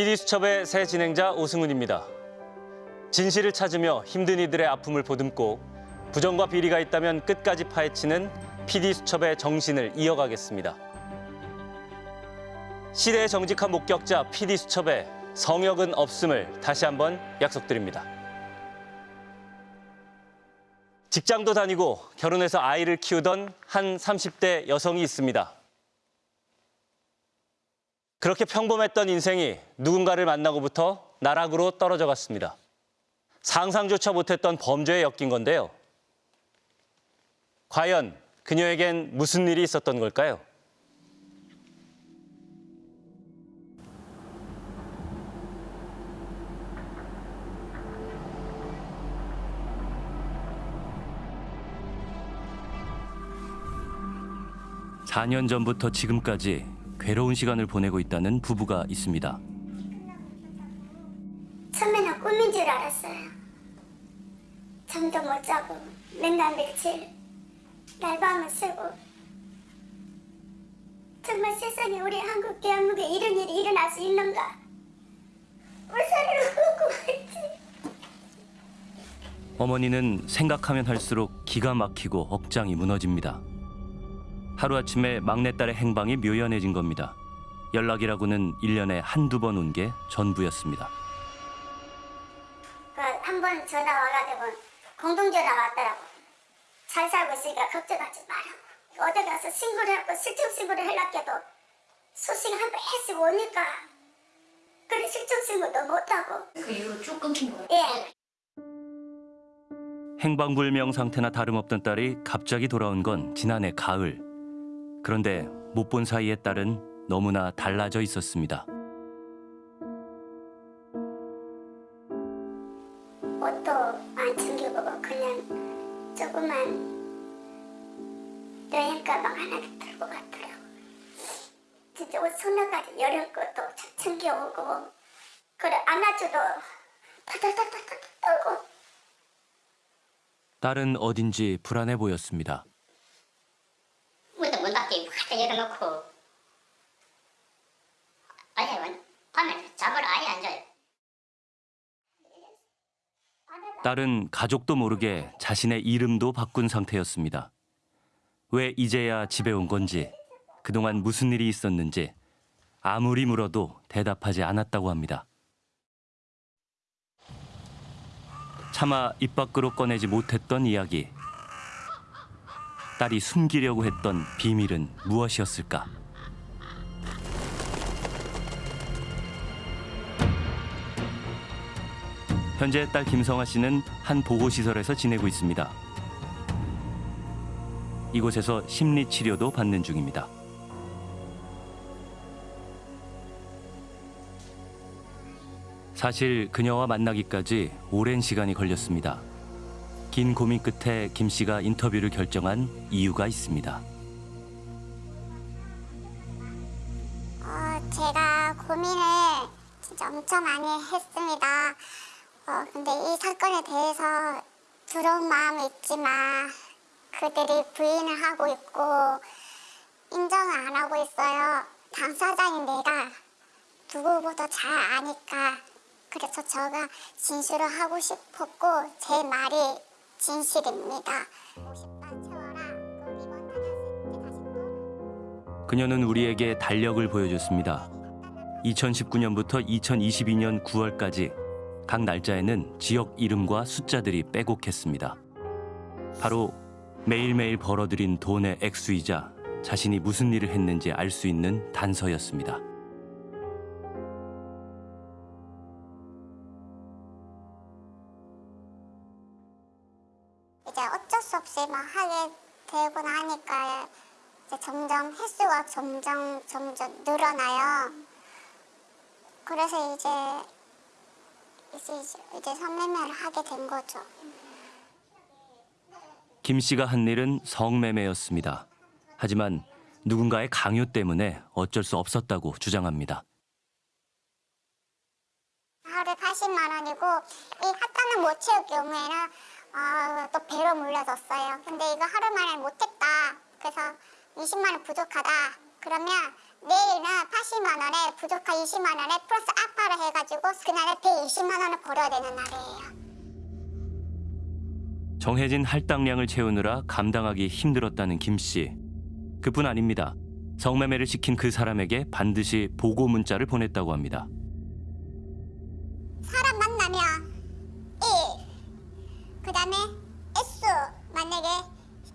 PD수첩의 새 진행자 오승훈입니다. 진실을 찾으며 힘든 이들의 아픔을 보듬고 부정과 비리가 있다면 끝까지 파헤치는 PD수첩의 정신을 이어가겠습니다. 시대의 정직한 목격자 PD수첩의 성역은 없음을 다시 한번 약속드립니다. 직장도 다니고 결혼해서 아이를 키우던 한 30대 여성이 있습니다. 그렇게 평범했던 인생이 누군가를 만나고부터 나락으로 떨어져 갔습니다. 상상조차 못했던 범죄에 엮인 건데요. 과연 그녀에겐 무슨 일이 있었던 걸까요? 사년 전부터 지금까지 괴로운 시간을 보내고 있다는 부부가 있습니다. 처음에는 꿈인 줄 알았어요. 잠도 못 자고 맨날 며칠 날밤을 새고 정말 세상에 우리 한국 대한민국에 이런 일이 일어날 수 있는가? 울산을 걷고 있지. 어머니는 생각하면 할수록 기가 막히고 억장이 무너집니다. 하루아침에 막내딸의 행방이 묘연해진 겁니다. 연락이라고는 일년에 한두 번 온 게 전부였습니다. 그한번 전화 와가지고 공동전화 왔더라고. 잘 살고 있으니까 걱정하지 마라. 어디 가서 신고를 하고 실종 신고를 하려고도 소식 한번 해주고 오니까 그래 실종 신고도 못하고 그 이후로 쭉 끊긴 거예요? 예. 행방불명 상태나 다름없던 딸이 갑자기 돌아온 건 지난해 가을. 그런데 못 본 사이에 딸은 너무나 달라져 있었습니다. 옷도 안 챙겨보고 그냥 조그만 여행 가방 하나 들고 갔더라고. 진짜 옷 손나가지 여름 것도 챙겨오고 그래 안아줘도 타타타타타 떨고 딸은 어딘지 불안해 보였습니다. 확 열어놓고 아예 밤에 잠을 아예 안 자요. 딸은 가족도 모르게 자신의 이름도 바꾼 상태였습니다. 왜 이제야 집에 온 건지, 그동안 무슨 일이 있었는지 아무리 물어도 대답하지 않았다고 합니다. 차마 입 밖으로 꺼내지 못했던 이야기. 딸이 숨기려고 했던 비밀은 무엇이었을까? 현재 딸 김성아 씨는 한 보호시설에서 지내고 있습니다. 이곳에서 심리 치료도 받는 중입니다. 사실 그녀와 만나기까지 오랜 시간이 걸렸습니다. 긴 고민 끝에 김 씨가 인터뷰를 결정한 이유가 있습니다. 어, 제가 고민을 진짜 엄청 많이 했습니다. 어, 근데 이 사건에 대해서 두려운 마음이 있지만 그들이 부인을 하고 있고 인정을 안 하고 있어요. 당사자인 내가 누구보다 잘 아니까 그래서 제가 진술을 하고 싶었고 제 말이 진실입니다. 50만 채워라. 그 리본 닫았을 때 다시 또 그녀는 우리에게 달력을 보여줬습니다. 2019년부터 2022년 9월까지 각 날짜에는 지역 이름과 숫자들이 빼곡했습니다. 바로 매일매일 벌어들인 돈의 액수이자 자신이 무슨 일을 했는지 알 수 있는 단서였습니다. 이제 어쩔 수 없이 막 하게 되고 나니까 이제 점점 횟수가 점점 점점 늘어나요. 그래서 이제 이제 이제 성매매를 하게 된 거죠. 김 씨가 한 일은 성매매였습니다. 하지만 누군가의 강요 때문에 어쩔 수 없었다고 주장합니다. 하루에 80만 원이고 이 학과는 못 채울 경우에는 어, 또 배로 물려줬어요. 근데 이거 하루 만에 못했다. 그래서 20만 원 부족하다. 그러면 내일은 80만 원에 부족한 20만 원에 플러스 아파를 해가지고 그날에 120만 원을 벌어야 되는 날이에요. 정해진 할당량을 채우느라 감당하기 힘들었다는 김 씨. 그뿐 아닙니다. 성매매를 시킨 그 사람에게 반드시 보고 문자를 보냈다고 합니다. 사람 만나면 1, 그 다음에 S 만약에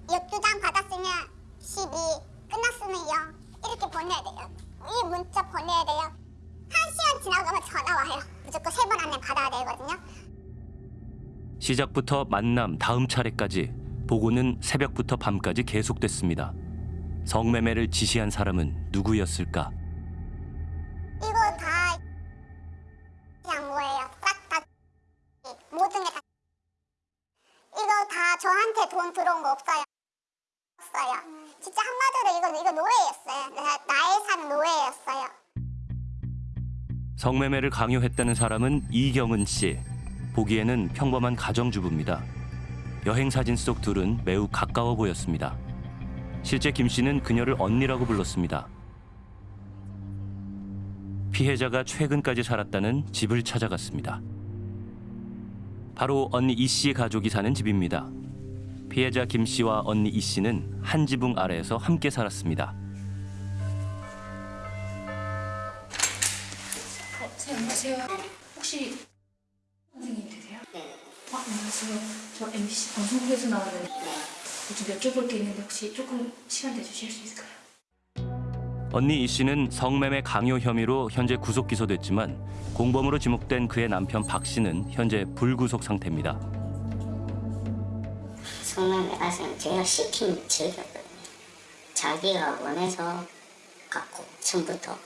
역주장 받았으면 12, 끝났으면 0 이렇게 보내야 돼요. 이 문자 보내야 돼요. 한 시간 지나가면 전화 와요. 무조건 세 번 안에 받아야 되거든요. 시작부터 만남 다음 차례까지 보고는 새벽부터 밤까지 계속됐습니다. 성매매를 지시한 사람은 누구였을까? 저한테 돈 들어온 거 없어요. 없어요. 진짜 한마디로 이거 이거 노예였어요. 나, 나의 삶 노예였어요. 성매매를 강요했다는 사람은 이경은 씨. 보기에는 평범한 가정주부입니다. 여행 사진 속 둘은 매우 가까워 보였습니다. 실제 김 씨는 그녀를 언니라고 불렀습니다. 피해자가 최근까지 살았다는 집을 찾아갔습니다. 바로 언니 이 씨의 가족이 사는 집입니다. 피해자 김 씨와 언니 이 씨는 한 지붕 아래에서 함께 살았습니다. 어, 선생님 안녕하세요. 혹시 선생님 되세요? 네. 어, 안녕하세요. 저 MBC 방송국에서 나오는 좀 여쭤볼 게 있는데 혹시 조금 시간 내주실 수 있을까요? 언니 이 씨는 성매매 강요 혐의로 현재 구속 기소됐지만 공범으로 지목된 그의 남편 박 씨는 현재 불구속 상태입니다. 성매매 가서는 제가 시킨 죄거든요. 자기가 원해서 갖고 처음부터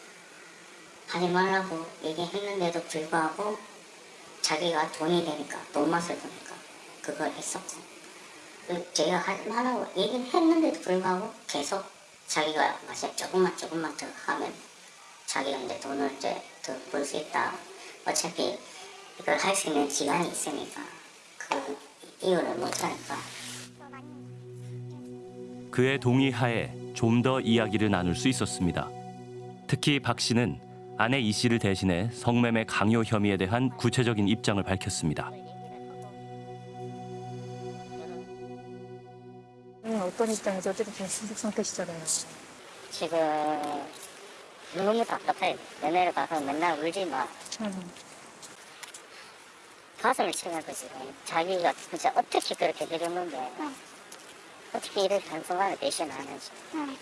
하지 말라고 얘기했는데도 불구하고 자기가 돈이 되니까 돈 맛을 보니까 그걸 했었고 그 제가 하지 말라고 얘기를 했는데도 불구하고 계속 자기가 마치 조금만 조금만 더 하면 자기가 이제 돈을 이제 더 벌 수 있다 어차피 이걸 할 수 있는 기간이 있으니까 그 이유를 못하니까 그의 동의하에 좀 더 이야기를 나눌 수 있었습니다. 특히 박 씨는 아내 이 씨를 대신해 성매매 강요 혐의에 대한 구체적인 입장을 밝혔습니다. 음, 어떤 입장에서 어쨌든 불구속 상태시잖아요. 지금 너무 답답해. 연애를 가서 맨날 울지 마. 음, 가슴을 치는 거지. 자기가 진짜 어떻게 그렇게 해줬는데 어떻게 이렇게 단순하게 배신하는지.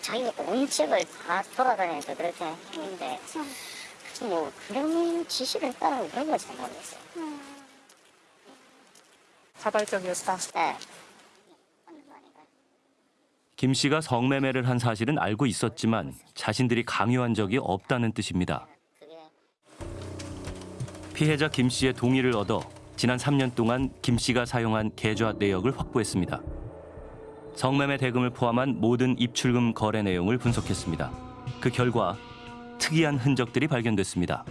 자기가 온 집을 다 돌아다니면서 그렇게 했는데 뭐 그런 지시를 따르고 그런 걸잘 모르겠어요. 자발적이었다. 네. 김 씨가 성매매를 한 사실은 알고 있었지만 자신들이 강요한 적이 없다는 뜻입니다. 피해자 김 씨의 동의를 얻어 지난 3년 동안 김 씨가 사용한 계좌 내역을 확보했습니다. 성매매 대금을 포함한 모든 입출금 거래 내용을 분석했습니다. 그 결과 특이한 흔적들이 발견됐습니다.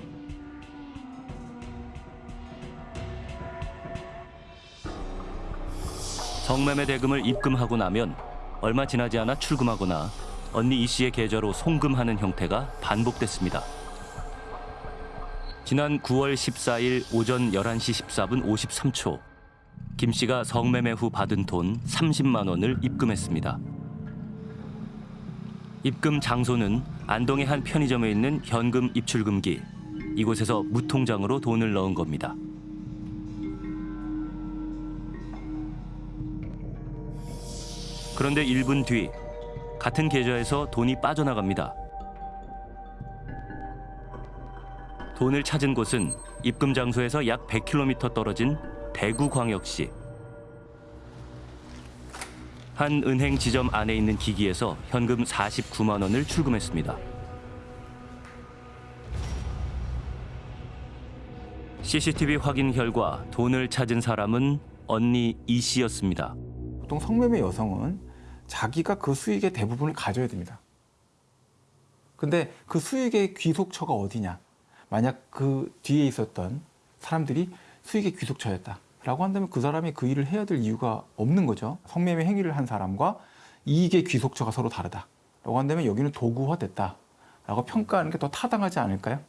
성매매 대금을 입금하고 나면 얼마 지나지 않아 출금하거나 언니 이 씨의 계좌로 송금하는 형태가 반복됐습니다. 지난 9월 14일 오전 11시 14분 53초 김 씨가 성매매 후 받은 돈 30만 원을 입금했습니다. 입금 장소는 안동의 한 편의점에 있는 현금 입출금기. 이곳에서 무통장으로 돈을 넣은 겁니다. 그런데 1분 뒤 같은 계좌에서 돈이 빠져나갑니다. 돈을 찾은 곳은 입금 장소에서 약 100km 떨어진 대구광역시. 한 은행 지점 안에 있는 기기에서 현금 49만 원을 출금했습니다. CCTV 확인 결과 돈을 찾은 사람은 언니 이 씨였습니다. 보통 성매매 여성은 자기가 그 수익의 대부분을 가져야 됩니다. 근데 그 수익의 귀속처가 어디냐? 만약 그 뒤에 있었던 사람들이 수익의 귀속처였다. 라고 한다면 그 사람이 그 일을 해야 될 이유가 없는 거죠. 성매매 행위를 한 사람과 이익의 귀속처가 서로 다르다. 라고 한다면 여기는 도구화됐다. 라고 평가하는 게 더 타당하지 않을까요?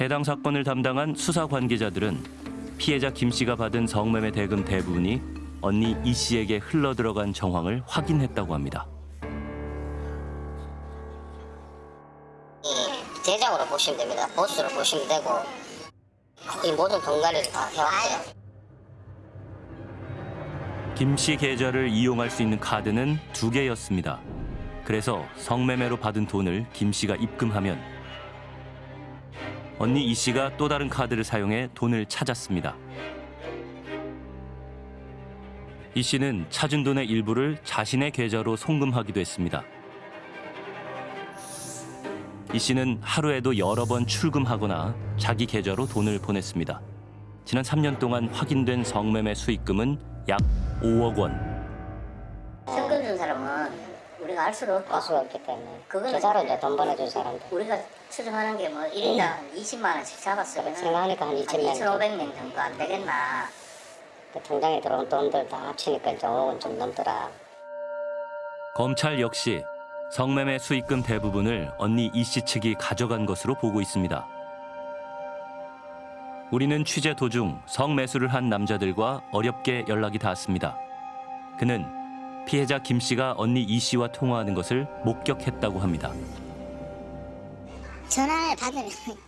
해당 사건을 담당한 수사 관계자들은 피해자 김 씨가 받은 성매매 대금 대부분이 언니 이 씨에게 흘러 들어간 정황을 확인했다고 합니다. 이 대장으로 보시면 됩니다. 보스로 보시면 되고 이 모든 동가리를 다 해왔어요. 김씨 계좌를 이용할 수 있는 카드는 두 개였습니다. 그래서 성매매로 받은 돈을 김 씨가 입금하면 언니 이 씨가 또 다른 카드를 사용해 돈을 찾았습니다. 이 씨는 찾은 돈의 일부를 자신의 계좌로 송금하기도 했습니다. 이 씨는 하루에도 여러 번 출금하거나 자기 계좌로 돈을 보냈습니다. 지난 3년 동안 확인된 성매매 수익금은 약 5억 원. 현금 준 사람은 우리가 알 수가 없고 알 수가 없기 때문에. 그거는 계좌로 이제 돈 보내준 사람들. 우리가 추정하는 게 뭐 1인당 20만 원씩 잡았으면 생각하니까 한 2천 2,500명 정도 안 되겠나. 통장에 들어온 돈들 다 합치니까 이제 5억은 좀 넘더라. 검찰 역시 성매매 수익금 대부분을 언니 이씨 측이 가져간 것으로 보고 있습니다. 우리는 취재 도중 성매수를 한 남자들과 어렵게 연락이 닿았습니다. 그는 피해자 김 씨가 언니 이 씨와 통화하는 것을 목격했다고 합니다. 전화를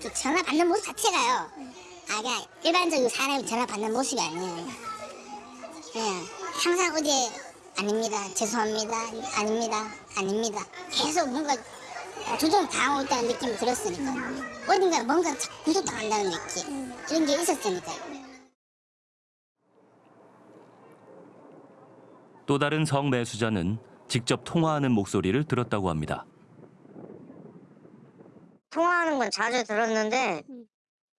그 전화 받는 모습 자체가요. 아 그냥 일반적인 사람이 전화 받는 모습이 아니에요. 그냥 항상 어제 아닙니다. 죄송합니다. 아닙니다. 아닙니다. 계속 뭔가 조정 당하고 있다는 느낌이 들었으니까 어딘가 뭔가 구속당한다는 느낌 이런 게 있었으니까요. 또 다른 성매수자는 직접 통화하는 목소리를 들었다고 합니다. 통화하는 건 자주 들었는데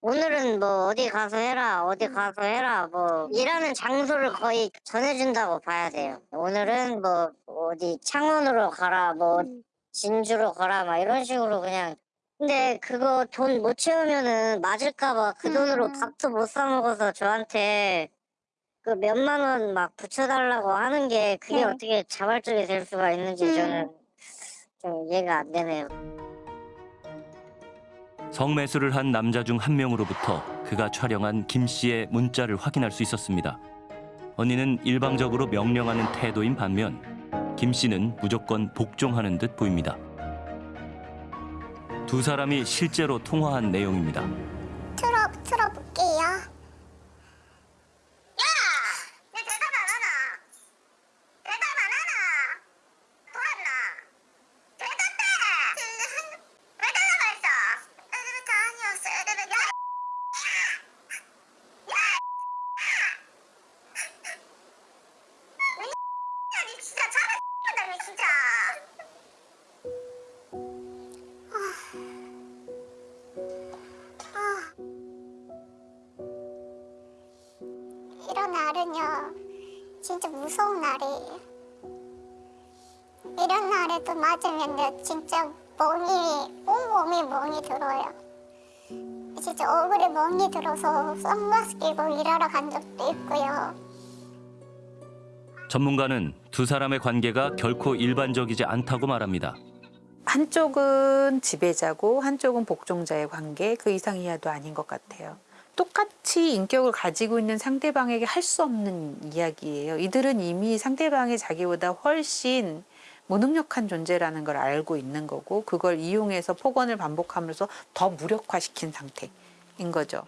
오늘은 뭐 어디 가서 해라 어디 가서 해라 뭐 일하는 장소를 거의 전해준다고 봐야 돼요. 오늘은 뭐 어디 창원으로 가라 뭐 진주로 가라 막 이런 식으로 그냥. 근데 그거 돈 못 채우면은 맞을까봐 그 돈으로 밥도 못 사 먹어서 저한테 그 몇만 원 막 붙여달라고 하는 게 그게 네. 어떻게 자발적이 될 수가 있는지 저는 좀 이해가 안 되네요. 성매수를 한 남자 중 한 명으로부터 그가 촬영한 김 씨의 문자를 확인할 수 있었습니다. 언니는 일방적으로 명령하는 태도인 반면 김 씨는 무조건 복종하는 듯 보입니다. 두 사람이 실제로 통화한 내용입니다. 틀어 틀어볼게요. 맞으면 진짜 멍이, 온몸이 멍이 들어요. 진짜 얼굴에 멍이 들어서 선글라스 끼고 일하러 간 적도 있고요. 전문가는 두 사람의 관계가 결코 일반적이지 않다고 말합니다. 한쪽은 지배자고 한쪽은 복종자의 관계 그 이상 이하도 아닌 것 같아요. 똑같이 인격을 가지고 있는 상대방에게 할 수 없는 이야기예요. 이들은 이미 상대방이 자기보다 훨씬 무능력한 존재라는 걸 알고 있는 거고 그걸 이용해서 폭언을 반복하면서 더 무력화시킨 상태인 거죠.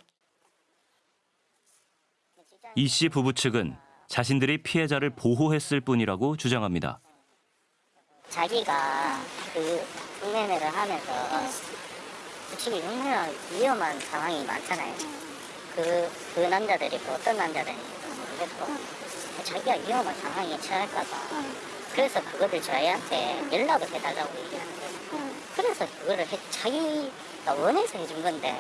이 씨 부부 측은 자신들이 피해자를 보호했을 뿐이라고 주장합니다. 자기가 그 성매매를 하면서 솔직히 얼마나 위험한 상황이 많잖아요. 그, 그 남자들이 또 어떤 남자들이 모르겠고 자기가 위험한 상황에 처할까봐 그래서 그거를 저희한테 연락을 해달라고 얘기하는 거예요. 그래서 그거를 해, 자기가 원해서 해준 건데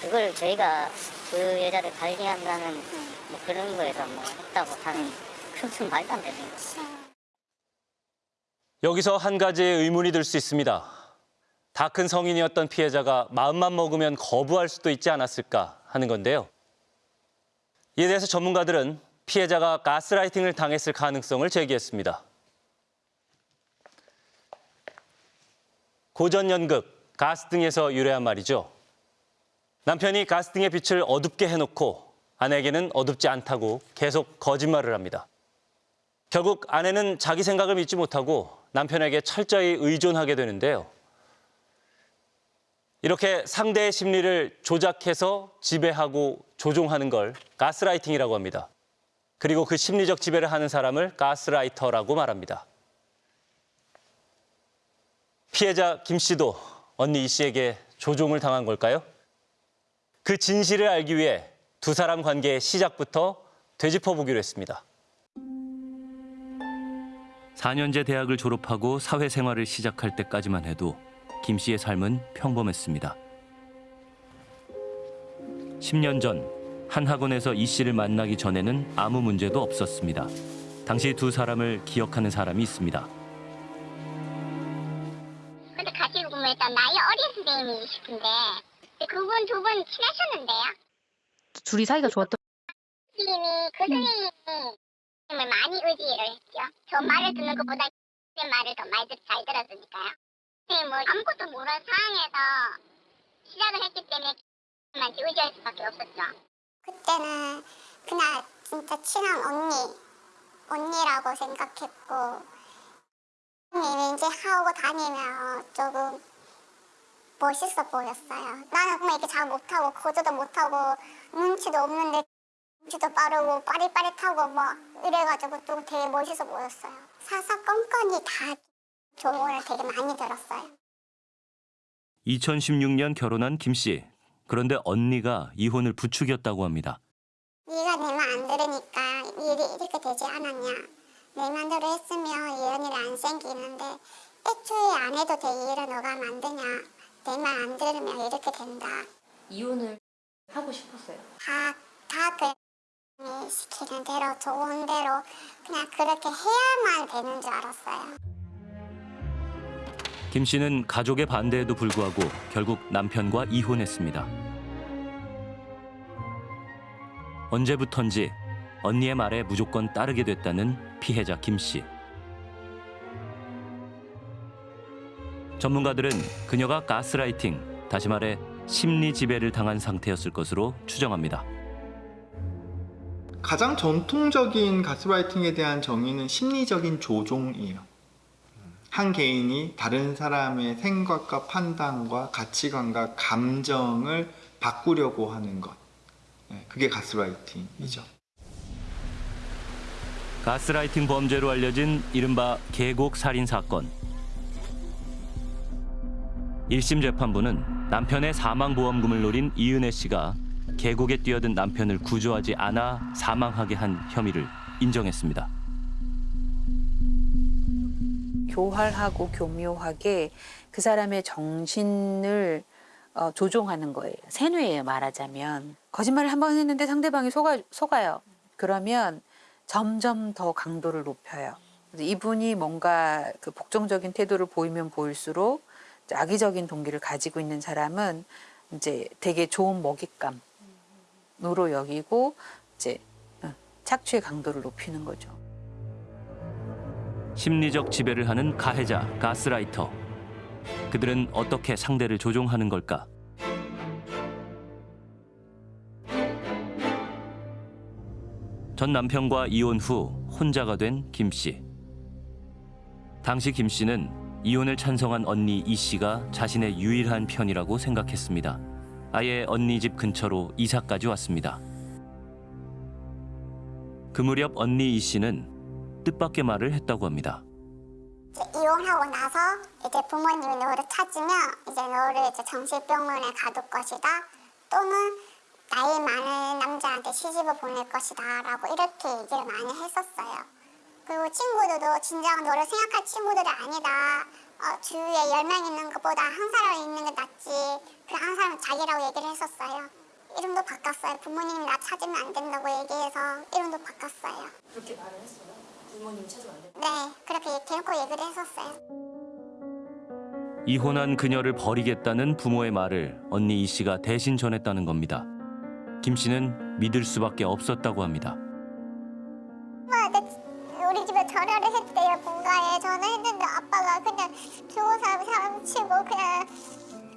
그걸 저희가 그 여자를 관리한다는 뭐 그런 거에서 뭐 했다고 하는 그건 말도 안 되는 거죠. 여기서 한 가지의 의문이 들 수 있습니다. 다 큰 성인이었던 피해자가 마음만 먹으면 거부할 수도 있지 않았을까 하는 건데요. 이에 대해서 전문가들은 피해자가 가스라이팅을 당했을 가능성을 제기했습니다. 고전 연극 가스 등에서 유래한 말이죠. 남편이 가스 등의 빛을 어둡게 해놓고 아내에게는 어둡지 않다고 계속 거짓말을 합니다. 결국 아내는 자기 생각을 믿지 못하고 남편에게 철저히 의존하게 되는데요. 이렇게 상대의 심리를 조작해서 지배하고 조종하는 걸 가스라이팅이라고 합니다. 그리고 그 심리적 지배를 하는 사람을 가스라이터라고 말합니다. 피해자 김 씨도 언니 이 씨에게 조종을 당한 걸까요? 그 진실을 알기 위해 두 사람 관계의 시작부터 되짚어 보기로 했습니다. 4년제 대학을 졸업하고 사회생활을 시작할 때까지만 해도 김 씨의 삶은 평범했습니다. 10년 전 한 학원에서 이 씨를 만나기 전에는 아무 문제도 없었습니다. 당시 두 사람을 기억하는 사람이 있습니다. 나이 어린 선생님이시던데 그분 두 분 친하셨는데요? 둘이 사이가 좋았던 선생님이 그 선생님이 선생님을 많이 의지를 했죠. 저 말을 듣는 것보다 제 말을 더 많이 듣- 잘 들었으니까요. 선생님 뭐 아무것도 모르는 상황에서 시작을 했기 때문에 선생님한테 의지할 수밖에 없었죠. 그때는 그냥 진짜 친한 언니, 언니라고 생각했고 선생님이 이제 하고 다니면 조금 멋있어 보였어요. 나는 그냥 이렇게 잘 못하고 거저도 못하고 눈치도 없는데 눈치도 빠르고 빠릿빠릿하고 막 이래가지고 또 되게 멋있어 보였어요. 사사건건이 다 조언을 되게 많이 들었어요. 2016년 결혼한 김 씨. 그런데 언니가 이혼을 부추겼다고 합니다. 네가 내 말 안 들으니까 일이 이렇게 되지 않았냐. 내 맘대로 했으면 이런 일이 안 생기는데 애초에 안 해도 될 일을 너가 만드냐. 내 말 안 들으면 이렇게 된다. 이혼을 하고 싶었어요. 다, 다 그, 시키는 대로, 좋은 대로, 그냥 그렇게 해야만 되는 줄 알았어요. 김 씨는 가족의 반대에도 불구하고 결국 남편과 이혼했습니다. 언제부턴지 언니의 말에 무조건 따르게 됐다는 피해자 김 씨. 전문가들은 그녀가 가스라이팅, 다시 말해 심리 지배를 당한 상태였을 것으로 추정합니다. 가장 전통적인 가스라이팅에 대한 정의는 심리적인 조종이에요. 한 개인이 다른 사람의 생각과 판단과 가치관과 감정을 바꾸려고 하는 것. 네, 그게 가스라이팅이죠. 가스라이팅 범죄로 알려진 이른바 계곡 살인 사건. 1심 재판부는 남편의 사망 보험금을 노린 이은혜 씨가 계곡에 뛰어든 남편을 구조하지 않아 사망하게 한 혐의를 인정했습니다. 교활하고 교묘하게 그 사람의 정신을 어, 조종하는 거예요. 세뇌예요, 말하자면. 거짓말을 한 번 했는데 상대방이 속아, 속아요. 그러면 점점 더 강도를 높여요. 이분이 뭔가 그 복종적인 태도를 보이면 보일수록 악의적인 동기를 가지고 있는 사람은 이제 되게 좋은 먹잇감으로 여기고 이제 어, 착취의 강도를 높이는 거죠. 심리적 지배를 하는 가해자, 가스라이터. 그들은 어떻게 상대를 조종하는 걸까? 전 남편과 이혼 후 혼자가 된 김 씨. 당시 김 씨는 이혼을 찬성한 언니 이 씨가 자신의 유일한 편이라고 생각했습니다. 아예 언니 집 근처로 이사까지 왔습니다. 그 무렵 언니 이 씨는 뜻밖의 말을 했다고 합니다. 이혼하고 나서 이제 부모님이 너를 찾으면 이제 너를 이제 정신병원에 가둘 것이다. 또는 나이 많은 남자한테 시집을 보낼 것이다. 라고 이렇게 얘기를 많이 했었어요. 그리고 친구들도 진작 너를 생각할 친구들이 아니다. 어, 주위에 열 명 있는 것보다 한 사람 있는 게 낫지. 그한 사람은 자기라고 얘기를 했었어요. 이름도 바꿨어요. 부모님이 나 찾으면 안 된다고 얘기해서 이름도 바꿨어요. 그렇게 말을 했어요. 부모님 찾으면 안 된다. 네, 그렇게 대놓고 얘기를 했었어요. 이혼한 그녀를 버리겠다는 부모의 말을 언니 이 씨가 대신 전했다는 겁니다. 김 씨는 믿을 수밖에 없었다고 합니다. 아빠, 나 우리 집에 전화를 했대요, 본가에. 전화했는데 아빠가 그냥 좋은 사람, 사람 장난치고 그냥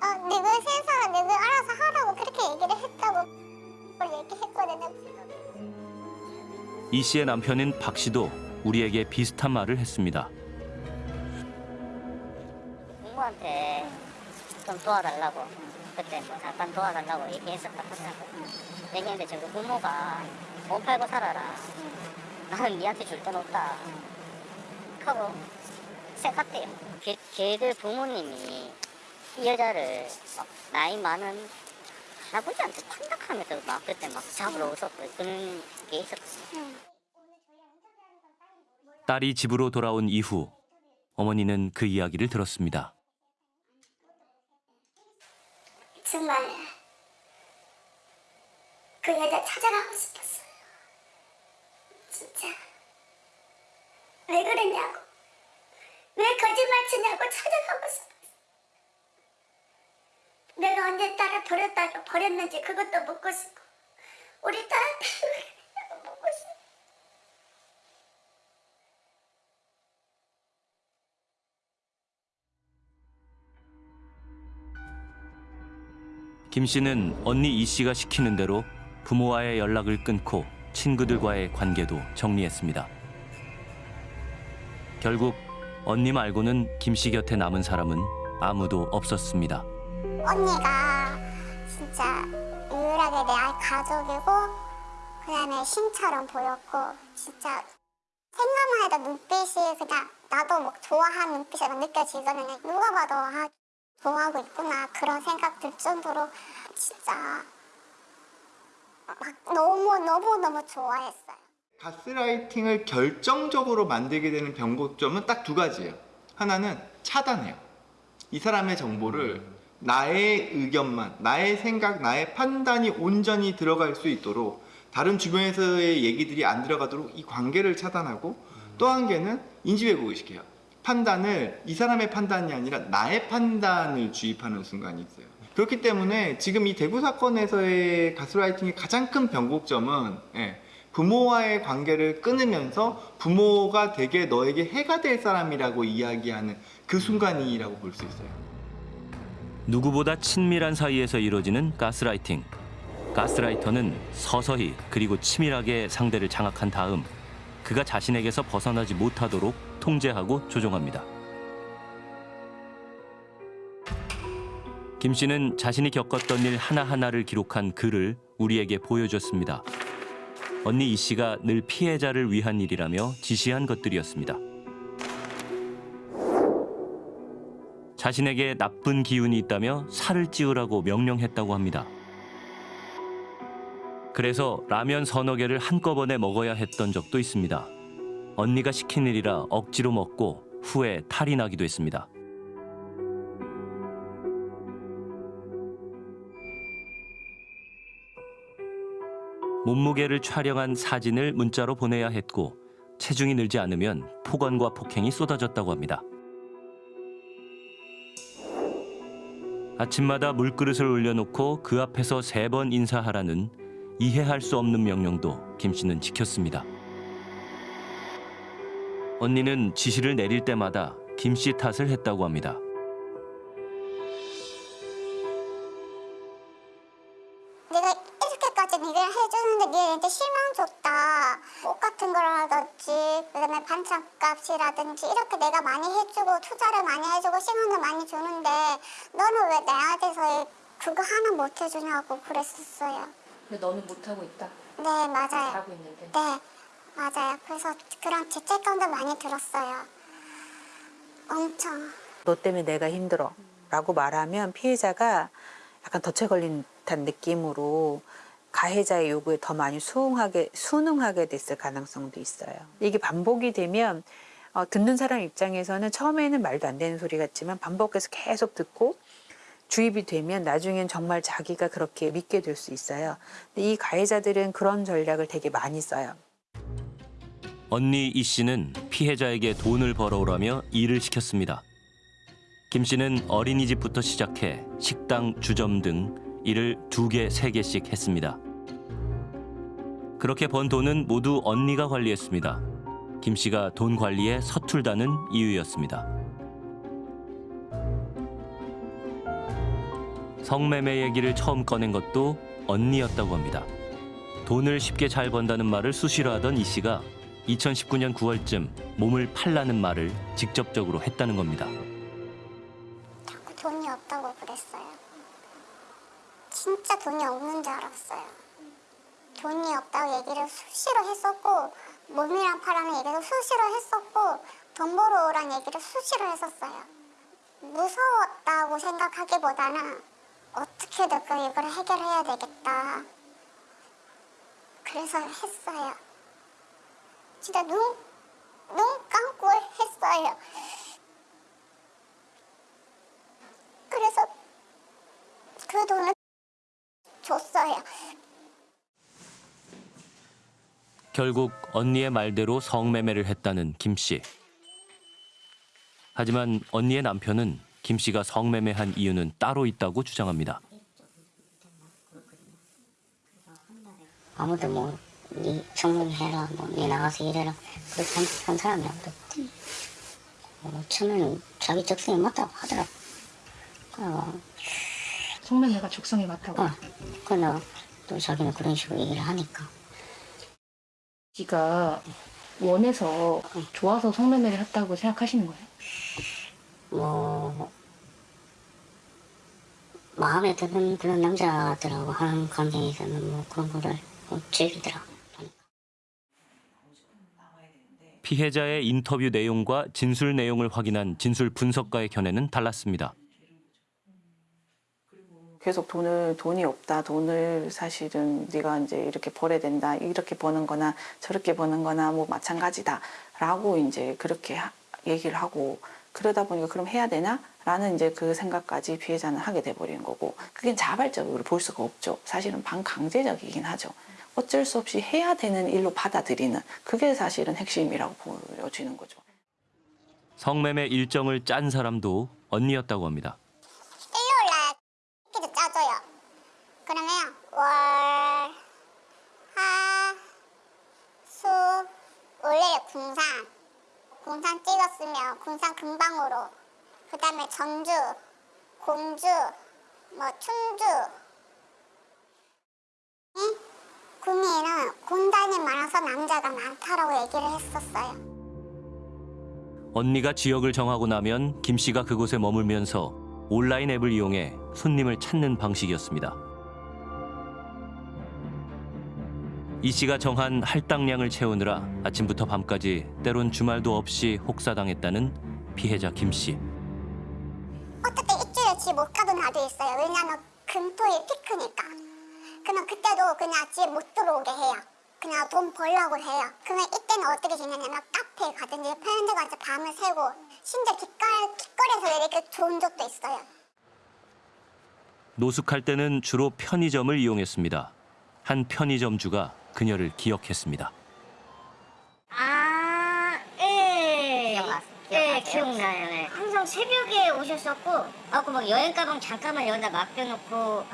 어, 너희 세상 너희 알아서 하라고 그렇게 얘기를 했다고 얘기했거든요. 이 씨의 남편인 박 씨도 우리에게 비슷한 말을 했습니다. 부모한테 좀 도와달라고 그때 뭐 잠깐 도와달라고 얘기했었다 하더라고 얘기했는데 저그 부모가 못 팔고 살아라 나는 니한테 줄돈 없다. 하고 생각대요. 걔, 걔들 부모님이 이 여자를 막 나이 많은 할아버지한테 판박하면서 막 그때 막 잡으러 오셨고 그런 게 있었거든요. 딸이 집으로 돌아온 이후 어머니는 그 이야기를 들었습니다. 정말 그 여자 찾아가고 싶었어요. 진짜 왜 그랬냐고 왜 거짓말 치냐고 찾아가고 싶었어요. 내가 언제 딸을 버렸다고 버렸는지 그것도 묻고 싶고 우리 딸한테 왜 묻고 싶어. 김 씨는 언니 이 씨가 시키는 대로 부모와의 연락을 끊고 친구들과의 관계도 정리했습니다. 결국 언니 말고는 김 씨 곁에 남은 사람은 아무도 없었습니다. 언니가 진짜 유일하게 내 가족이고 그다음에 신처럼 보였고 진짜 생각만 해도 눈빛이 그냥 나도 막 좋아하는 눈빛이 막 느껴지거든요. 누가 봐도 아 좋아하고 있구나 그런 생각 들 정도로 진짜 막 너무 너무 너무 좋아했어요. 가스라이팅을 결정적으로 만들게 되는 변곡점은 딱 두 가지예요. 하나는 차단해요. 이 사람의 정보를 나의 의견만, 나의 생각, 나의 판단이 온전히 들어갈 수 있도록 다른 주변에서의 얘기들이 안 들어가도록 이 관계를 차단하고 또 한 개는 인지 왜곡을 시켜요. 판단을 이 사람의 판단이 아니라 나의 판단을 주입하는 순간이 있어요. 그렇기 때문에 지금 이 대구 사건에서의 가스라이팅의 가장 큰 변곡점은 예, 부모와의 관계를 끊으면서 부모가 되게 너에게 해가 될 사람이라고 이야기하는 그 순간이라고 볼 수 있어요. 누구보다 친밀한 사이에서 이루어지는 가스라이팅. 가스라이터는 서서히 그리고 치밀하게 상대를 장악한 다음 그가 자신에게서 벗어나지 못하도록 통제하고 조종합니다. 김 씨는 자신이 겪었던 일 하나하나를 기록한 글을 우리에게 보여줬습니다. 언니 이 씨가 늘 피해자를 위한 일이라며 지시한 것들이었습니다. 자신에게 나쁜 기운이 있다며 살을 찌우라고 명령했다고 합니다. 그래서 라면 서너 개를 한꺼번에 먹어야 했던 적도 있습니다. 언니가 시킨 일이라 억지로 먹고 후에 탈이 나기도 했습니다. 몸무게를 촬영한 사진을 문자로 보내야 했고 체중이 늘지 않으면 폭언과 폭행이 쏟아졌다고 합니다. 아침마다 물그릇을 올려놓고 그 앞에서 세 번 인사하라는 이해할 수 없는 명령도 김 씨는 지켰습니다. 언니는 지시를 내릴 때마다 김 씨 탓을 했다고 합니다. 반찬값이라든지 이렇게 내가 많이 해주고 투자를 많이 해주고 시간을 많이 주는데 너는 왜 나한테서 그거 하나 못 해주냐고 그랬었어요. 근데 너는 못하고 있다. 네 맞아요. 잘하고 있는데. 네 맞아요. 그래서 그런 죄책감도 많이 들었어요. 엄청. 너 때문에 내가 힘들어 라고 말하면 피해자가 약간 덫에 걸린 듯한 느낌으로 가해자의 요구에 더 많이 수긍하게, 순응하게 됐을 가능성도 있어요. 이게 반복이 되면 어, 듣는 사람 입장에서는 처음에는 말도 안 되는 소리 같지만 반복해서 계속 듣고 주입이 되면 나중엔 정말 자기가 그렇게 믿게 될 수 있어요. 근데 이 가해자들은 그런 전략을 되게 많이 써요. 언니 이 씨는 피해자에게 돈을 벌어오라며 일을 시켰습니다. 김 씨는 어린이집부터 시작해 식당, 주점 등 일을 두 개, 세 개씩 했습니다. 그렇게 번 돈은 모두 언니가 관리했습니다. 김 씨가 돈 관리에 서툴다는 이유였습니다. 성매매 얘기를 처음 꺼낸 것도 언니였다고 합니다. 돈을 쉽게 잘 번다는 말을 수시로 하던 이 씨가 2019년 9월쯤 몸을 팔라는 말을 직접적으로 했다는 겁니다. 자꾸 돈이 없다고 그랬어요. 진짜 돈이 없는 줄 알았어요. 돈이 없다고 얘기를 수시로 했었고 몸이랑 파라는 얘기도 수시로 했었고 돈 벌어 오란 얘기를 수시로 했었어요. 무서웠다고 생각하기보다는 어떻게든 그 이걸 해결해야 되겠다. 그래서 했어요. 진짜 눈, 눈 감고 했어요. 그래서 그 돈을 줬어요. 결국 언니의 말대로 성매매를 했다는 김 씨. 하지만 언니의 남편은 김 씨가 성매매한 이유는 따로 있다고 주장합니다. 아무도 뭐 네 성공해라 뭐 네 나가서 일해라 그렇게 한, 한 사람이 아무도 뭐 처음에는 자기 적성에 맞다고 하더라고 그래서 성매매가 적성에 맞다고. 어, 그러나 또 자기는 그런 식으로 얘기를 하니까 지가 원해서 좋아서 성매매를 했다고 생각하시는 거예요? 뭐 마음에 드는 그런 남자들하고 하는 관계에서는 뭐 그런 거를 뭐 즐기더라고 피해자의 인터뷰 내용과 진술 내용을 확인한 진술 분석가의 견해는 달랐습니다. 계속 돈을 돈이 없다. 돈을 사실은 네가 이제 이렇게 벌어야 된다. 이렇게 버는 거나 저렇게 버는 거나 뭐 마찬가지다 라고 이제 그렇게 하- 얘기를 하고 그러다 보니까 그럼 해야 되나? 라는 이제 그 생각까지 피해자는 하게 돼 버리는 거고 그게 자발적으로 볼 수가 없죠. 사실은 반강제적이긴 하죠. 어쩔 수 없이 해야 되는 일로 받아들이는 그게 사실은 핵심이라고 보여지는 거죠. 성매매 일정을 짠 사람도 언니였다고 합니다. 일요일 날 스케줄 짜줘요. 그러면 월, 화, 수, 월요일 군산. 군산 찍었으면 군산 금방으로. 그 다음에 전주, 공주, 뭐 충주. 응? 구미에는 군단이 많아서 남자가 많다라고 얘기를 했었어요. 언니가 지역을 정하고 나면 김 씨가 그곳에 머물면서 온라인 앱을 이용해 손님을 찾는 방식이었습니다. 이 씨가 정한 할당량을 채우느라 아침부터 밤까지 때론 주말도 없이 혹사당했다는 피해자 김 씨. 어떻게 일주일에 집 못 가던 날도 있어요. 왜냐면 금토일 피크니까. 그러면 그때도 그냥 집 못 들어오게 해요. 그냥 돈 벌려고 해요. 그러면 이때는 어떻게 지내냐면 카페에 가든지 편의점 가서 밤을 새고 심지어 길가, 길거리에서 이렇게 좋은 적도 있어요. 노숙할 때는 주로 편의점을 이용했습니다. 한 편의점주가 그녀를 기억했습니다. 아, 예. 예, 기억나요. 예. 항상 새벽에 오셨었고, 아고 막 여행 가방 잠깐만 여기다 맡겨놓고,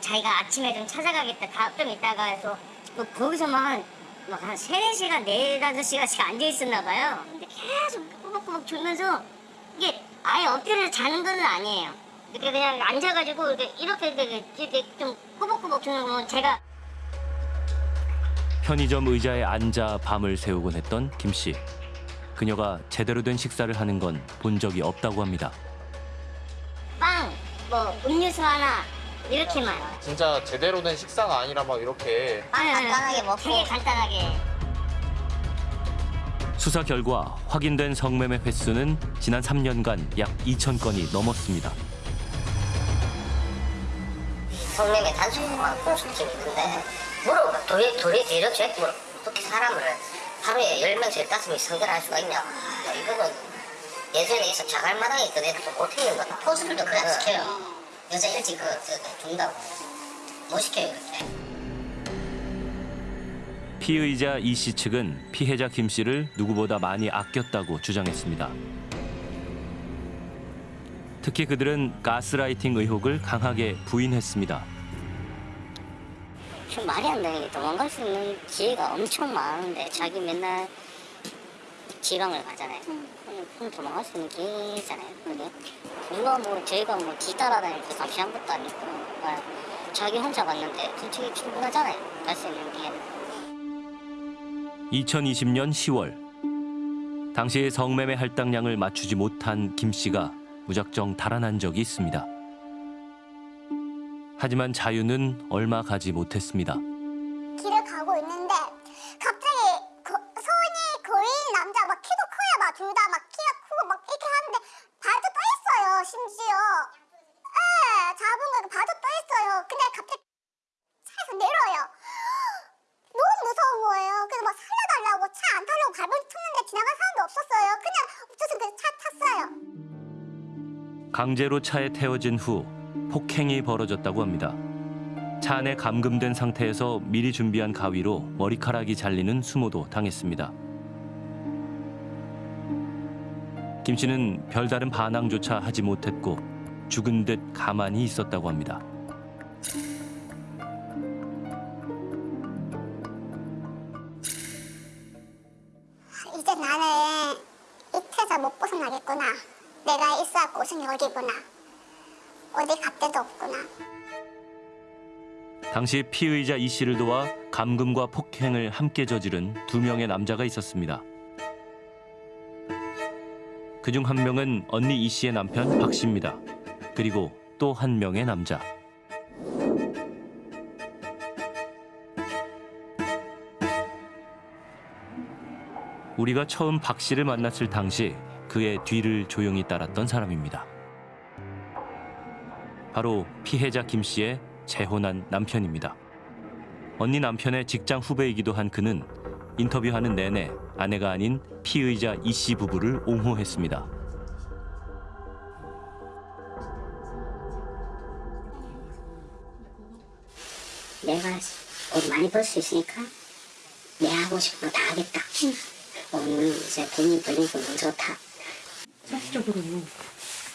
자기가 아침에 좀 찾아가겠다, 다, 좀 있다가 해서, 뭐 거기서만 막한 세네 시간, 네다섯 시간씩 앉아 있었나 봐요. 근데 계속 꾸벅꾸벅 졸면서, 이게 아예 엎드려서 자는 건 아니에요. 이렇게 그냥 앉아가지고, 이렇게, 이렇게, 이렇게, 이렇게 좀 꾸벅꾸벅 졸는 건 제가 편의점 의자에 앉아 밤을 새우곤 했던 김 씨. 그녀가 제대로 된 식사를 하는 건 본 적이 없다고 합니다. 빵, 뭐 음료수 하나, 이렇게만. 진짜 제대로 된 식사가 아니라 막 이렇게 간단하게 먹고 되게 간단하게 수사 결과 확인된 성매매 횟수는 지난 3년간 약 2천 건이 넘었습니다. 성매매 단속만 공수팀이 있는데 물어봐 도리 도리 대려죄 뭐 어떻게 사람을 하루에 10명씩 15명씩 상대를 할 수가 있냐? 야, 이거는 예전에 있어 자갈마당에 있던 애들도 못했는 거다 포수들도 그냥 시켜요. 여자 일찍 그, 그 준다고. 못 시켜요 그렇게. 피의자 이 씨 측은 피해자 김 씨를 누구보다 많이 아꼈다고 주장했습니다. 특히 그들은 가스라이팅 의혹을 강하게 부인했습니다. 좀 말이 안 되는 게 도망갈 수 있는 기회가 엄청 많은데 자기 맨날 지방을 가잖아요. 그럼 그럼 도망갈 수 있는 기회잖아요. 그게 누가 뭐 저희가 뭐 뒤따라다니고 감시한 것도 아니고 아, 자기 혼자 갔는데 솔직히 충분하잖아요. 갈 수 있는 기회는. 2020년 10월 당시 성매매 할당량을 맞추지 못한 김 씨가 무작정 달아난 적이 있습니다. 하지만 자유는 얼마 가지 못했습니다. 길을 가고 있는데 갑자기 거, 손이 거인 남자 막 키도 커요 막 둘 다 막 키가 크고 막 이렇게 하는데 발도 떠 있어요 심지어. 예 잡은 거 발도 떠 있어요. 근데 갑자기 차에서 내려요. 너무 무서운 거예요. 그래서 막 살려달라고 차 안 타려고 발버둥 쳤는데 지나간 사람도 없었어요. 그냥 없어서 그냥 차 탔어요. 강제로 차에 태워진 후 폭행이 벌어졌다고 합니다. 차 안에 감금된 상태에서 미리 준비한 가위로 머리카락이 잘리는 수모도 당했습니다. 김 씨는 별다른 반항조차 하지 못했고 죽은 듯 가만히 있었다고 합니다. 당시 피의자 이 씨를 도와 감금과 폭행을 함께 저지른 두 명의 남자가 있었습니다. 그중 한 명은 언니 이 씨의 남편 박 씨입니다. 그리고 또 한 명의 남자. 우리가 처음 박 씨를 만났을 당시 그의 뒤를 조용히 따랐던 사람입니다. 바로 피해자 김 씨의 재혼한 남편입니다. 언니 남편의 직장 후배이기도 한 그는 인터뷰하는 내내 아내가 아닌 피의자 이 씨 부부를 옹호했습니다. 내가 돈 많이 벌 수 있으니까 내 하고 싶은 거 다 하겠다. 오늘 이제 돈이 벌리고 너무 좋다. 사실적으로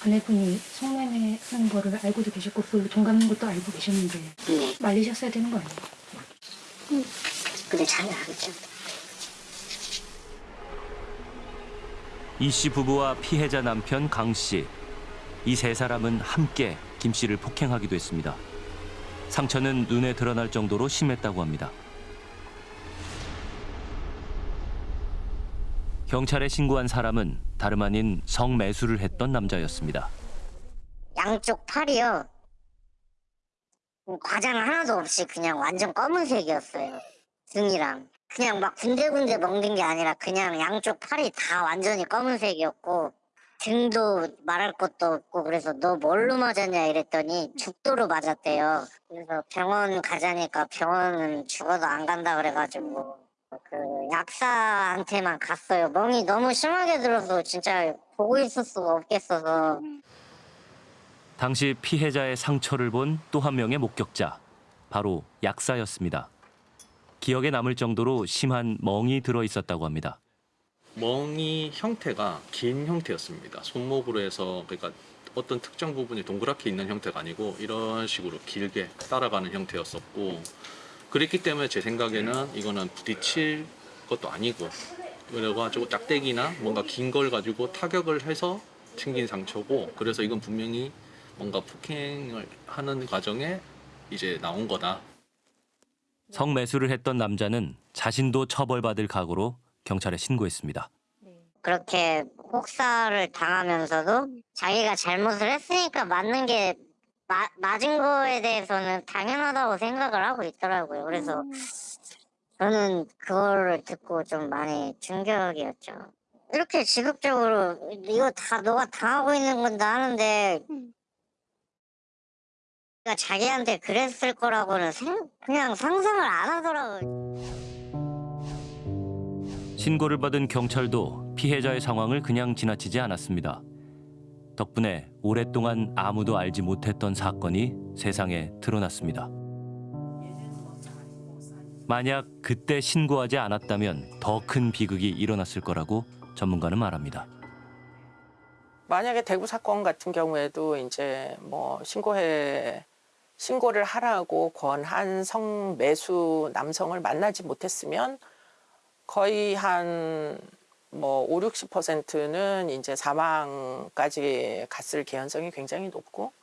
아내분이 성매매 하는 거를 알고도 계셨고 그걸로 돈 갚는 것도 알고 계셨는데 네. 말리셨어야 되는 거 아니에요? 근데 자기가 하겠죠. 이씨 부부와 피해자 남편 강 씨. 이 세 사람은 함께 김 씨를 폭행하기도 했습니다. 상처는 눈에 드러날 정도로 심했다고 합니다. 경찰에 신고한 사람은 다름 아닌 성매수를 했던 남자였습니다. 양쪽 팔이요. 과장 하나도 없이 그냥 완전 검은색이었어요. 등이랑. 그냥 막 군데군데 먹는 게 아니라 그냥 양쪽 팔이 다 완전히 검은색이었고 등도 말할 것도 없고 그래서 너 뭘로 맞았냐 이랬더니 죽도로 맞았대요. 그래서 병원 가자니까 병원은 죽어도 안 간다 그래가지고 그 약사한테만 갔어요. 멍이 너무 심하게 들어서 진짜 보고 있을 수가 없겠어서 당시 피해자의 상처를 본 또 한 명의 목격자, 바로 약사였습니다. 기억에 남을 정도로 심한 멍이 들어 있었다고 합니다. 멍이 형태가 긴 형태였습니다. 손목으로 해서 그러니까 어떤 특정 부분이 동그랗게 있는 형태가 아니고 이런 식으로 길게 따라가는 형태였었고 그랬기 때문에 제 생각에는 이거는 부딪힐 것도 아니고 그래가지고 짝대기나 뭔가 긴 걸 가지고 타격을 해서 생긴 상처고 그래서 이건 분명히 뭔가 폭행을 하는 과정에 이제 나온 거다. 성매수를 했던 남자는 자신도 처벌받을 각오로 경찰에 신고했습니다. 그렇게 혹사를 당하면서도 자기가 잘못을 했으니까 맞는 게 마, 맞은 거에 대해서는 당연하다고 생각을 하고 있더라고요. 그래서 저는 그거를 듣고 좀 많이 충격이었죠. 이렇게 지극적으로 이거 다 너가 당하고 있는 건다 하는데 그러니까 자기한테 그랬을 거라고는 생, 그냥 상상을 안 하더라고요. 신고를 받은 경찰도 피해자의 상황을 그냥 지나치지 않았습니다. 덕분에 오랫동안 아무도 알지 못했던 사건이 세상에 드러났습니다. 만약 그때 신고하지 않았다면 더 큰 비극이 일어났을 거라고 전문가는 말합니다. 만약에 대구 사건 같은 경우에도 이제 뭐 신고해 신고를 하라고 권한 성매수 남성을 만나지 못했으면 거의 한 뭐 5, 60%는 이제 사망까지 갔을 개연성이 굉장히 높고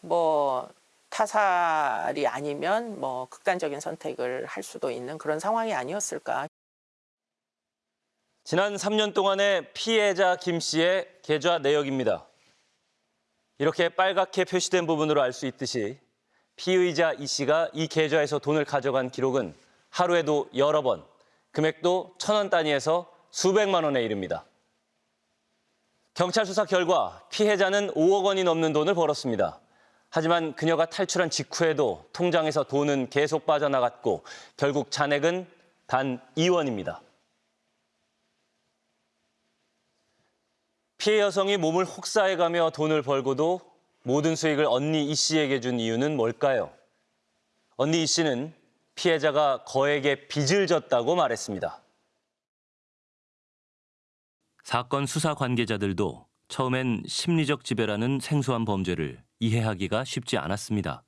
뭐 타살이 아니면 뭐 극단적인 선택을 할 수도 있는 그런 상황이 아니었을까 지난 3년 동안의 피해자 김 씨의 계좌 내역입니다. 이렇게 빨갛게 표시된 부분으로 알 수 있듯이 피의자 이 씨가 이 계좌에서 돈을 가져간 기록은 하루에도 여러 번, 금액도 천 원 단위에서 수백만 원에 이릅니다. 경찰 수사 결과 피해자는 5억 원이 넘는 돈을 벌었습니다. 하지만 그녀가 탈출한 직후에도 통장에서 돈은 계속 빠져나갔고 결국 잔액은 단 2원입니다. 피해 여성이 몸을 혹사해가며 돈을 벌고도 모든 수익을 언니 이 씨에게 준 이유는 뭘까요? 언니 이 씨는 피해자가 거액의 빚을 졌다고 말했습니다. 사건 수사 관계자들도 처음엔 심리적 지배라는 생소한 범죄를 이해하기가 쉽지 않았습니다.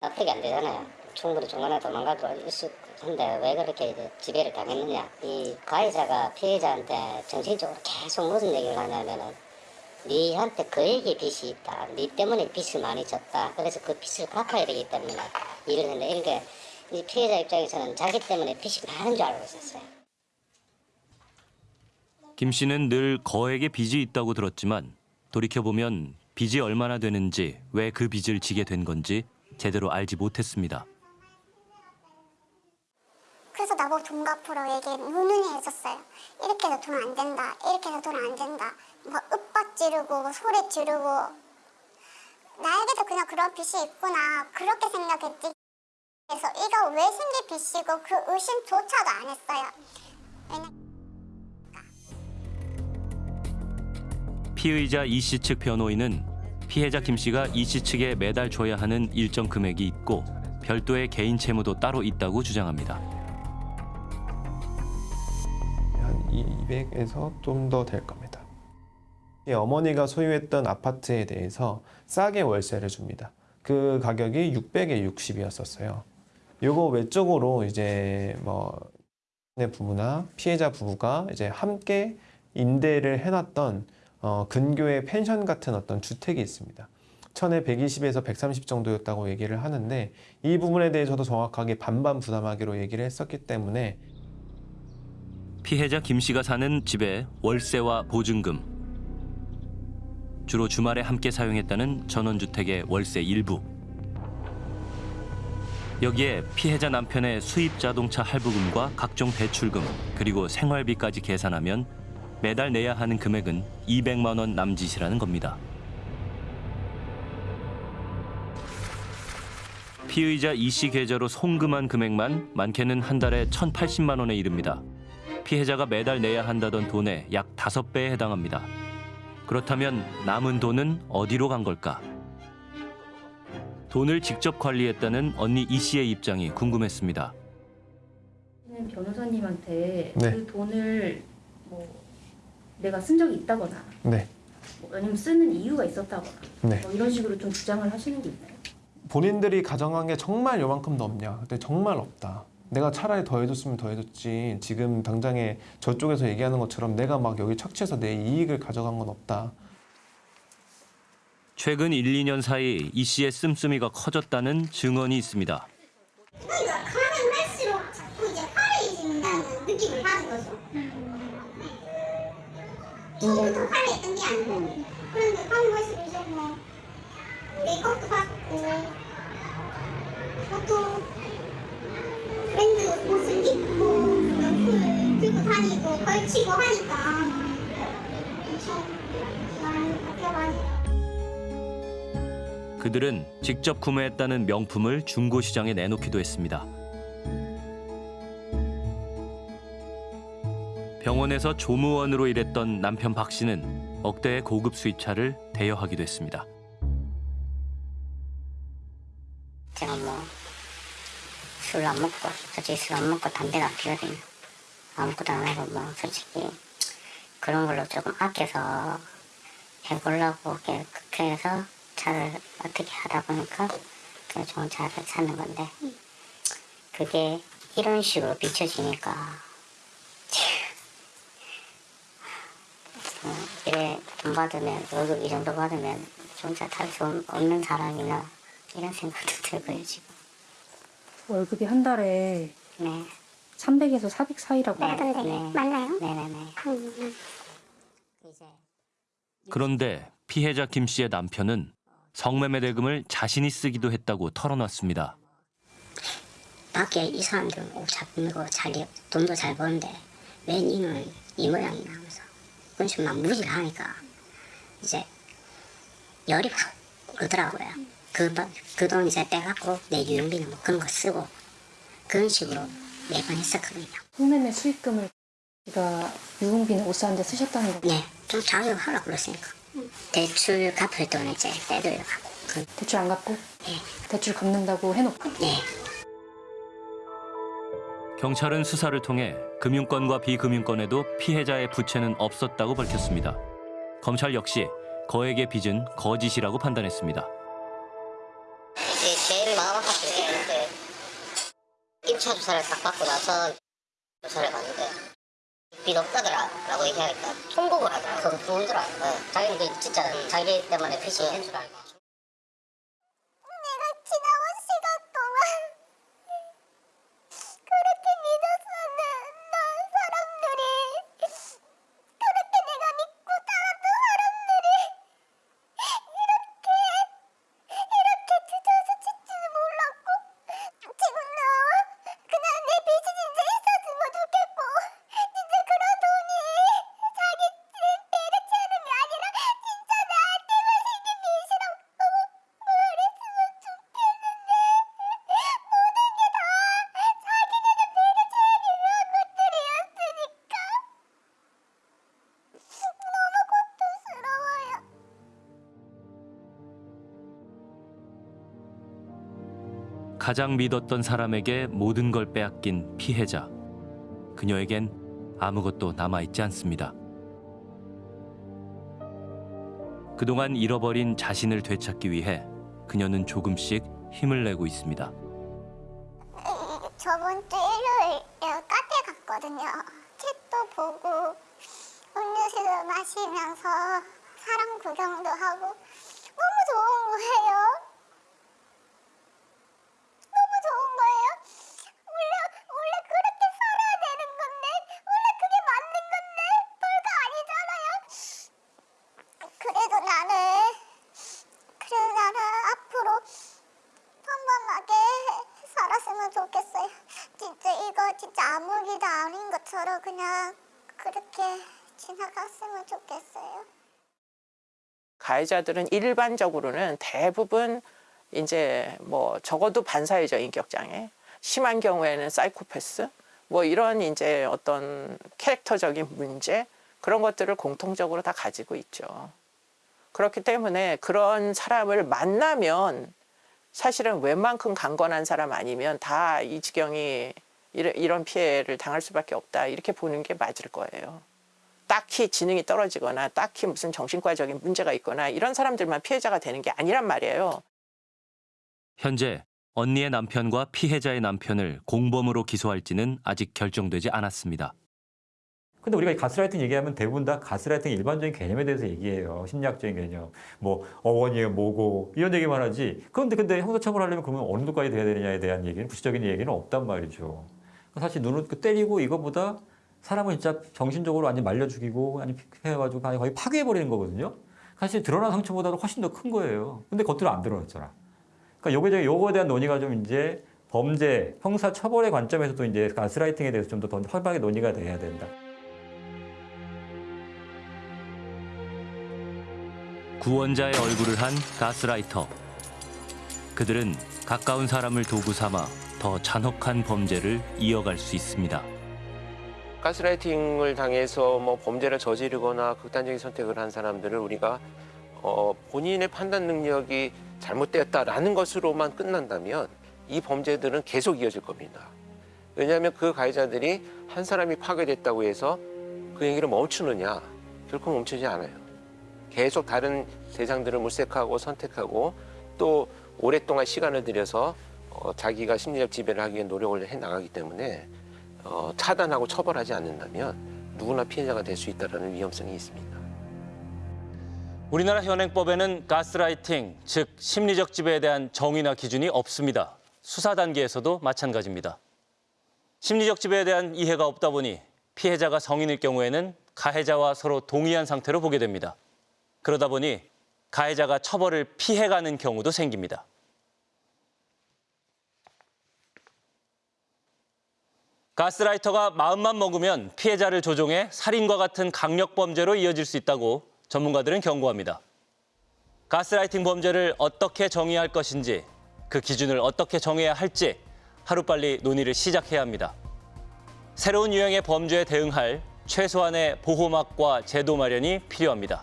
납득이 안 되잖아요. 충분히 중간에 도망가도 있을 텐데 왜 그렇게 지배를 당했느냐. 이 가해자가 피해자한테 정신적으로 계속 무슨 얘기를 하냐면은 니한테 그에게 빚이 있다. 니 때문에 빚을 많이 졌다. 그래서 그 빚을 갚아야 되기 때문에 일을 했는데 이렇게 이 피해자 입장에서는 자기 때문에 빚이 많은 줄 알고 있었어요. 김 씨는 늘 거액의 빚이 있다고 들었지만 돌이켜보면 빚이 얼마나 되는지 왜 그 빚을 지게 된 건지 제대로 알지 못했습니다. 그래서 나보고 돈 갚으러 얘기 누누이 해줬어요. 이렇게 해서 돈 안 된다. 이렇게 해서 돈 안 된다. 막 윽박 지르고 소리 지르고 나에게도 그냥 그런 빚이 있구나 그렇게 생각했지. 그래서 이거 왜 생긴 빚이고 그 의심조차도 안 했어요. 왜냐 피의자 이 씨 측 변호인은 피해자 김 씨가 이 씨 측에 매달 줘야 하는 일정 금액이 있고 별도의 개인 채무도 따로 있다고 주장합니다. 한 200에서 좀 더 될 겁니다. 이 어머니가 소유했던 아파트에 대해서 싸게 월세를 줍니다. 그 가격이 600에 60이었었어요. 요거 외적으로 이제 뭐 부부나 피해자 부부가 이제 함께 임대를 해놨던 어, 근교의 펜션 같은 어떤 주택이 있습니다. 천에 120에서 130 정도였다고 얘기를 하는데 이 부분에 대해서도 정확하게 반반 부담하기로 얘기를 했었기 때문에 피해자 김 씨가 사는 집의 월세와 보증금, 주로 주말에 함께 사용했다는 전원주택의 월세 일부. 여기에 피해자 남편의 수입 자동차 할부금과 각종 대출금 그리고 생활비까지 계산하면 매달 내야 하는 금액은 200만 원 남짓이라는 겁니다. 피의자 이씨 계좌로 송금한 금액만 많게는 한 달에 1,080만 원에 이릅니다. 피해자가 매달 내야 한다던 돈의 약 다섯 배에 해당합니다. 그렇다면 남은 돈은 어디로 간 걸까? 돈을 직접 관리했다는 언니 이 씨의 입장이 궁금했습니다. 변호사님한테 네. 그 돈을 뭐 내가 쓴 적이 있다거나 네, 뭐 아니면 쓰는 이유가 있었다거나 네. 뭐 이런 식으로 좀 주장을 하시는 게 있나요? 본인들이 가정한 게 정말 요만큼도 없냐? 근데 정말 없다. 내가 차라리 더 해줬으면 더 해줬지. 지금 당장에 저쪽에서 얘기하는 것처럼 내가 막 여기 착취해서 내 이익을 가져간 건 없다. 최근 1, 2년 사이 이 씨의 씀씀이가 커졌다는 증언이 있습니다. 그러니까 가면 자꾸 이제 화려해진다는 느낌을 받은 거죠. 지금도 화려했던 게 아니고. 가면 할수록 이제 뭐 메이크업도 받고. 또 브랜드 옷을 입고 명품을 들고 다니고 걸치고 하니까. 엄청 많이 바뀌어가지고 그들은 직접 구매했다는 명품을 중고 시장에 내놓기도 했습니다. 병원에서 조무원으로 일했던 남편 박 씨는 억대의 고급 수입차를 대여하기도 했습니다. 제가 뭐 술 안 먹고 솔직히 술 안 먹고 담배도 안 피거든요. 아무것도 안 하고 뭐 솔직히 그런 걸로 조금 아껴서 해보려고 그렇게 해서 차를 어떻게 하다 보니까 그 좋은 차를 사는 건데 그게 이런 식으로 비춰지니까 일주일에 돈 받으면 월급 이 정도 받으면 혼자 탈 수 없는 사람이나 이런 생각도 들고요 지금. 월급이 한 달에 네. 300에서 400 사이라고. 근데 네. 맞나요? 네네네. 음, 이제 그런데 피해자 김 씨의 남편은 성매매 대금을 자신이 쓰기도 했다고 털어놨습니다. 밖에 이 사람들은 옷잘 입고 자기 돈도 잘 버는데 왜 니는 이 모양이나 그런 식으로 막 무시를 하니까 이제 열이 확 오르더라고요. 그, 그 돈 이제 떼갖고 내 유용비나 뭐 그런 거 쓰고 그런 식으로 매번 했었거든요. 성매매 수익금을 제가 유흥비는 옷 사는데 쓰셨다는 거. 네, 좀 자기가 하라고 그랬으니까 대출 갚을 돈 이제 떼들려고 그, 대출 안 갚고 네. 대출 갚는다고 해놓고 네. 경찰은 수사를 통해 금융권과 비금융권에도 피해자의 부채는 없었다고 밝혔습니다. 검찰 역시 거액의 빚은 거짓이라고 판단했습니다. 제일 마음 때 이제 입차 주사를 딱 받고 나서 조사를 받는데 빚 없다더라라고 얘기하니까 통곡을 하더라고 그거 울더라고요 자기는 그 진짜 자기 때문에 있는 줄 알고 가장 믿었던 사람에게 모든 걸 빼앗긴 피해자. 그녀에겐 아무것도 남아있지 않습니다. 그동안 잃어버린 자신을 되찾기 위해 그녀는 조금씩 힘을 내고 있습니다. 저번 주 일요일 카페 갔거든요. 책도 보고 음료수도 마시면서 사람 구경도 하고 너무 좋은 거예요. 너무 좋은 거예요. 원래 원래 그렇게 살아야 되는 건데 원래 그게 맞는 건데 별거 아니잖아요. 그래도 나는 그래도 나는 앞으로 평범하게 살았으면 좋겠어요. 진짜 이거 진짜 아무 일도 아닌 것처럼 그냥 그렇게 지나갔으면 좋겠어요. 가해자들은 일반적으로는 대부분 이제 뭐 적어도 반사회적 인격 장애, 심한 경우에는 사이코패스, 뭐 이런 이제 어떤 캐릭터적인 문제 그런 것들을 공통적으로 다 가지고 있죠. 그렇기 때문에 그런 사람을 만나면 사실은 웬만큼 강건한 사람 아니면 다 이 지경이 이런 피해를 당할 수밖에 없다 이렇게 보는 게 맞을 거예요. 딱히 지능이 떨어지거나 딱히 무슨 정신과적인 문제가 있거나 이런 사람들만 피해자가 되는 게 아니란 말이에요. 현재 언니의 남편과 피해자의 남편을 공범으로 기소할지는 아직 결정되지 않았습니다. 근데 우리가 이 가스라이팅 얘기하면 대부분 다 가스라이팅 일반적인 개념에 대해서 얘기해요. 심리학적인 개념. 뭐 어원이에요, 뭐고 이런 얘기만 하지. 그런데 근데 형사처벌하려면 그러면 어느 정도까지 돼야 되느냐에 대한 얘기는 구체적인 얘기는 없단 말이죠. 사실 눈을 그 때리고 이거보다 사람을 진짜 정신적으로 완전 말려 죽이고 아니 해가지고 거의 파괴해 버리는 거거든요. 사실 드러난 상처보다도 훨씬 더 큰 거예요. 근데 겉으로 안 드러났잖아. 그러니까 요거에 요거에 대한 논의가 좀 이제 범죄, 형사 처벌의 관점에서도 이제 가스라이팅에 대해서 좀 더 활발하게 논의가 돼야 된다. 구원자의 얼굴을 한 가스라이터. 그들은 가까운 사람을 도구 삼아 더 잔혹한 범죄를 이어갈 수 있습니다. 가스라이팅을 당해서 뭐 범죄를 저지르거나 극단적인 선택을 한 사람들을 우리가 어, 본인의 판단 능력이 잘못되었다라는 것으로만 끝난다면 이 범죄들은 계속 이어질 겁니다. 왜냐하면 그 가해자들이 한 사람이 파괴됐다고 해서 그 얘기를 멈추느냐 결코 멈추지 않아요. 계속 다른 대상들을 물색하고 선택하고 또 오랫동안 시간을 들여서 어, 자기가 심리적 지배를 하기 위해 노력을 해 나가기 때문에 어, 차단하고 처벌하지 않는다면 누구나 피해자가 될 수 있다는 위험성이 있습니다. 우리나라 현행법에는 가스라이팅, 즉 심리적 지배에 대한 정의나 기준이 없습니다. 수사 단계에서도 마찬가지입니다. 심리적 지배에 대한 이해가 없다 보니 피해자가 성인일 경우에는 가해자와 서로 동의한 상태로 보게 됩니다. 그러다 보니 가해자가 처벌을 피해가는 경우도 생깁니다. 가스라이터가 마음만 먹으면 피해자를 조종해 살인과 같은 강력 범죄로 이어질 수 있다고 전문가들은 경고합니다. 가스라이팅 범죄를 어떻게 정의할 것인지, 그 기준을 어떻게 정해야 할지 하루빨리 논의를 시작해야 합니다. 새로운 유형의 범죄에 대응할 최소한의 보호막과 제도 마련이 필요합니다.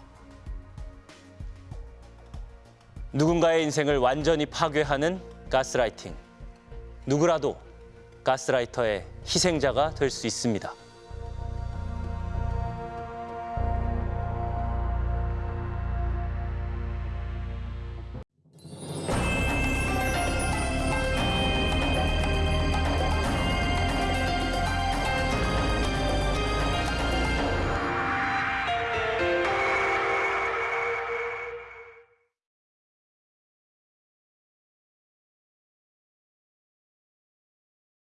누군가의 인생을 완전히 파괴하는 가스라이팅. 누구라도 가스라이터의 희생자가 될 수 있습니다.